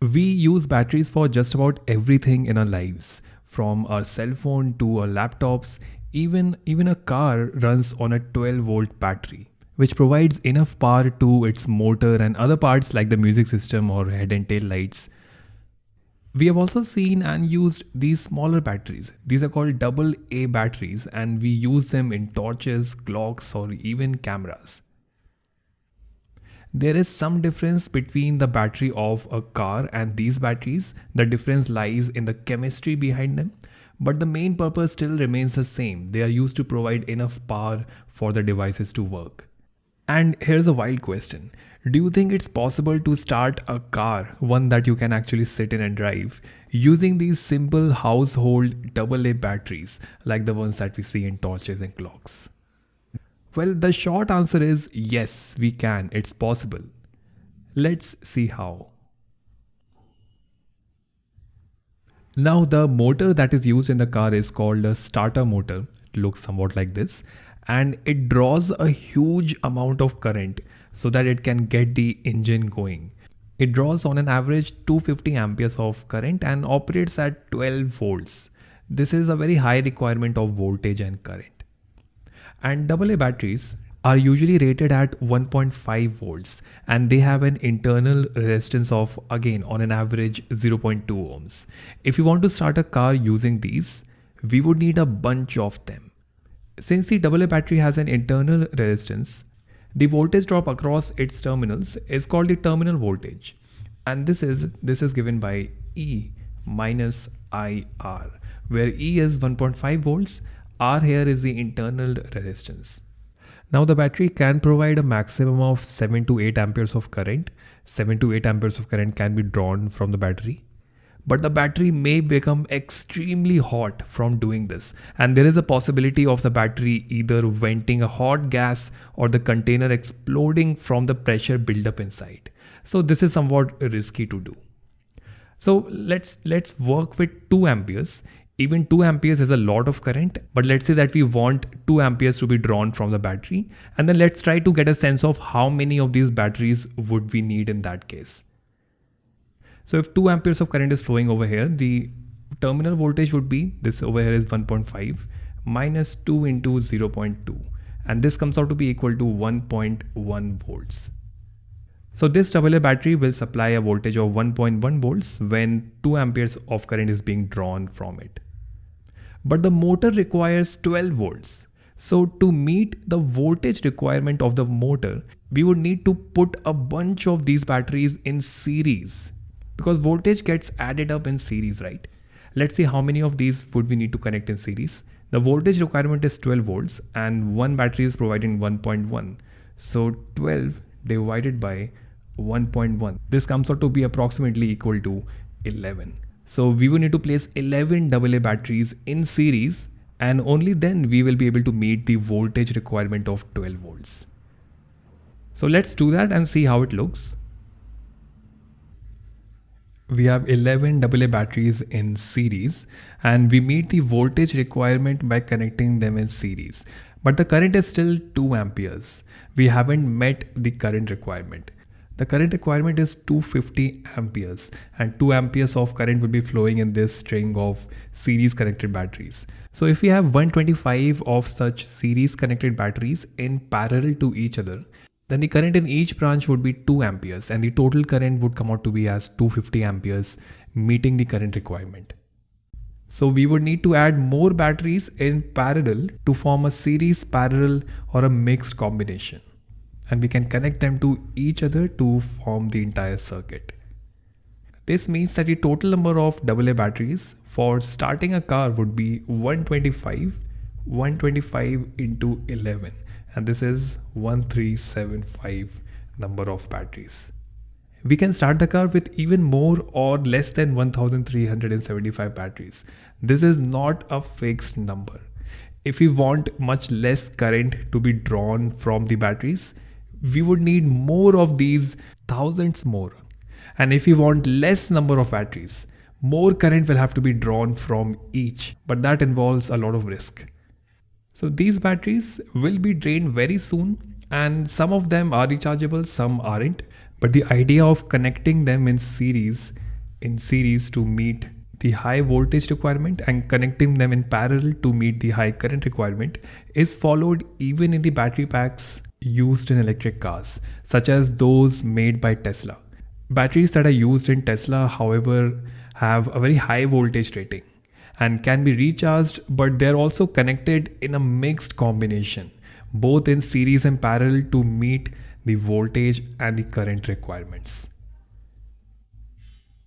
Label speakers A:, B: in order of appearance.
A: We use batteries for just about everything in our lives, from our cell phone to our laptops, even, even a car runs on a 12 volt battery, which provides enough power to its motor and other parts like the music system or head and tail lights. We have also seen and used these smaller batteries. These are called double A batteries and we use them in torches, clocks or even cameras. There is some difference between the battery of a car and these batteries. The difference lies in the chemistry behind them. But the main purpose still remains the same. They are used to provide enough power for the devices to work. And here's a wild question. Do you think it's possible to start a car, one that you can actually sit in and drive, using these simple household AA batteries like the ones that we see in torches and clocks? Well, the short answer is yes, we can. It's possible. Let's see how. Now the motor that is used in the car is called a starter motor. It looks somewhat like this and it draws a huge amount of current so that it can get the engine going. It draws on an average 250 amperes of current and operates at 12 volts. This is a very high requirement of voltage and current and AA batteries are usually rated at 1.5 volts and they have an internal resistance of again on an average 0.2 ohms. If you want to start a car using these, we would need a bunch of them. Since the AA battery has an internal resistance, the voltage drop across its terminals is called the terminal voltage and this is this is given by E minus IR where E is 1.5 volts R here is the internal resistance. Now the battery can provide a maximum of 7 to 8 amperes of current. 7 to 8 amperes of current can be drawn from the battery. But the battery may become extremely hot from doing this. And there is a possibility of the battery either venting a hot gas or the container exploding from the pressure buildup inside. So this is somewhat risky to do. So let's let's work with 2 amperes even 2 amperes is a lot of current but let's say that we want 2 amperes to be drawn from the battery and then let's try to get a sense of how many of these batteries would we need in that case. So if 2 amperes of current is flowing over here the terminal voltage would be this over here is 1.5 minus 2 into 0.2 and this comes out to be equal to 1.1 volts. So this AA battery will supply a voltage of 1.1 volts when 2 amperes of current is being drawn from it but the motor requires 12 volts. So to meet the voltage requirement of the motor, we would need to put a bunch of these batteries in series because voltage gets added up in series, right? Let's see how many of these would we need to connect in series. The voltage requirement is 12 volts and one battery is providing 1.1. So 12 divided by 1.1. This comes out to be approximately equal to 11. So we will need to place 11 AA batteries in series and only then we will be able to meet the voltage requirement of 12 volts. So let's do that and see how it looks. We have 11 AA batteries in series and we meet the voltage requirement by connecting them in series. But the current is still 2 amperes. We haven't met the current requirement. The current requirement is 250 amperes and 2 amperes of current will be flowing in this string of series connected batteries. So if we have 125 of such series connected batteries in parallel to each other, then the current in each branch would be 2 amperes and the total current would come out to be as 250 amperes meeting the current requirement. So we would need to add more batteries in parallel to form a series parallel or a mixed combination and we can connect them to each other to form the entire circuit. This means that the total number of AA batteries for starting a car would be 125, 125 into 11 and this is 1375 number of batteries. We can start the car with even more or less than 1375 batteries. This is not a fixed number. If we want much less current to be drawn from the batteries, we would need more of these thousands more. And if we want less number of batteries, more current will have to be drawn from each, but that involves a lot of risk. So these batteries will be drained very soon and some of them are rechargeable, some aren't. But the idea of connecting them in series in series to meet the high voltage requirement and connecting them in parallel to meet the high current requirement is followed even in the battery packs used in electric cars, such as those made by Tesla. Batteries that are used in Tesla, however, have a very high voltage rating and can be recharged, but they're also connected in a mixed combination, both in series and parallel to meet the voltage and the current requirements.